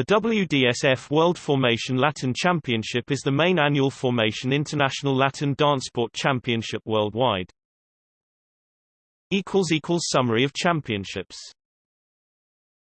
The WDSF World Formation Latin Championship is the main annual Formation International Latin dance sport Championship worldwide. Summary of championships